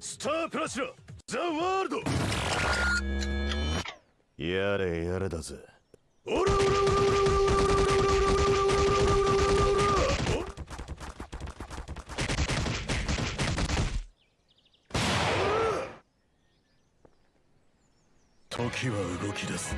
スタープラチナザ・ワールド。やれやれだぜ。オラオラオラオラオラオラオラオラオラオラオラ時は動き出す